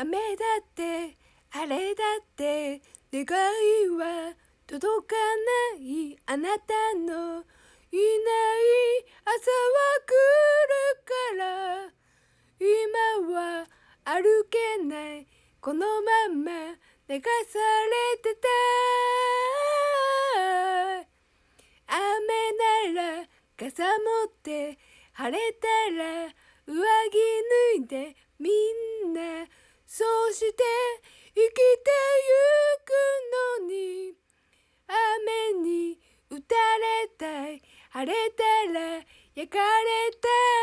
雨だって晴れだって願いは届かない。あなたのいない朝は来るから。今は歩けない。このまま流されてた。雨なら傘持って晴れたら上着脱いでみんなそうして生きてゆくのに雨に打たれたい晴れたら焼かれたい。